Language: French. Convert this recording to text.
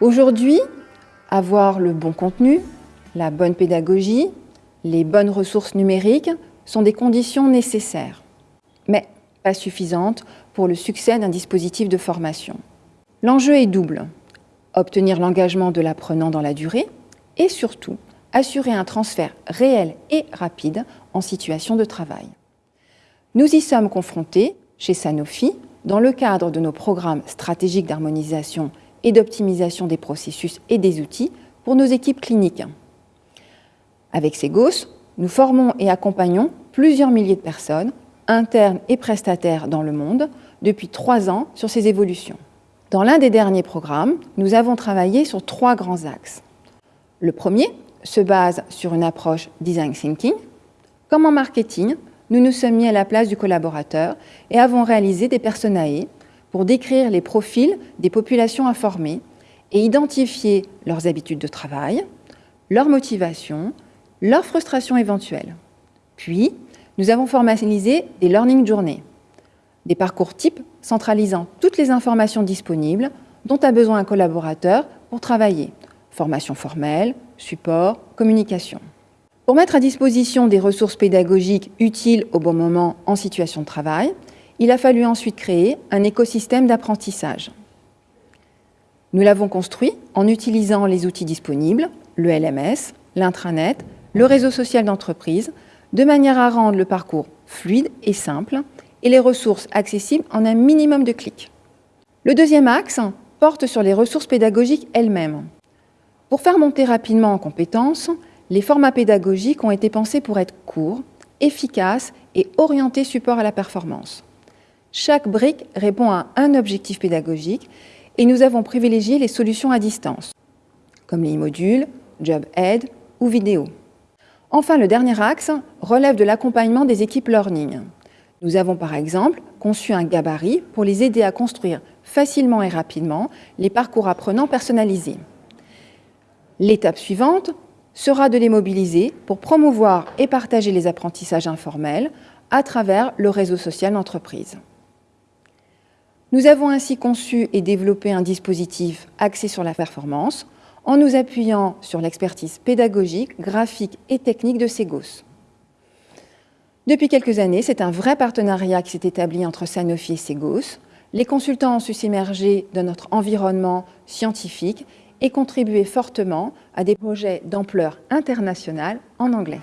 Aujourd'hui, avoir le bon contenu, la bonne pédagogie, les bonnes ressources numériques sont des conditions nécessaires, mais pas suffisantes pour le succès d'un dispositif de formation. L'enjeu est double. Obtenir l'engagement de l'apprenant dans la durée et surtout assurer un transfert réel et rapide en situation de travail. Nous y sommes confrontés chez Sanofi dans le cadre de nos programmes stratégiques d'harmonisation et d'optimisation des processus et des outils pour nos équipes cliniques. Avec Segos, nous formons et accompagnons plusieurs milliers de personnes, internes et prestataires dans le monde, depuis trois ans sur ces évolutions. Dans l'un des derniers programmes, nous avons travaillé sur trois grands axes. Le premier se base sur une approche design thinking. Comme en marketing, nous nous sommes mis à la place du collaborateur et avons réalisé des personae pour décrire les profils des populations informées et identifier leurs habitudes de travail, leurs motivations, leurs frustrations éventuelles. Puis, nous avons formalisé des learning journées, des parcours types centralisant toutes les informations disponibles dont a besoin un collaborateur pour travailler, formation formelle, support, communication. Pour mettre à disposition des ressources pédagogiques utiles au bon moment en situation de travail, il a fallu ensuite créer un écosystème d'apprentissage. Nous l'avons construit en utilisant les outils disponibles, le LMS, l'intranet, le réseau social d'entreprise, de manière à rendre le parcours fluide et simple et les ressources accessibles en un minimum de clics. Le deuxième axe porte sur les ressources pédagogiques elles-mêmes. Pour faire monter rapidement en compétences, les formats pédagogiques ont été pensés pour être courts, efficaces et orientés support à la performance. Chaque brique répond à un objectif pédagogique et nous avons privilégié les solutions à distance, comme les modules, Job Aid ou vidéo. Enfin, le dernier axe relève de l'accompagnement des équipes learning. Nous avons par exemple conçu un gabarit pour les aider à construire facilement et rapidement les parcours apprenants personnalisés. L'étape suivante sera de les mobiliser pour promouvoir et partager les apprentissages informels à travers le réseau social d'entreprise. Nous avons ainsi conçu et développé un dispositif axé sur la performance en nous appuyant sur l'expertise pédagogique, graphique et technique de Segos. Depuis quelques années, c'est un vrai partenariat qui s'est établi entre Sanofi et Segos. Les consultants ont su s'immerger dans notre environnement scientifique et contribuer fortement à des projets d'ampleur internationale en anglais.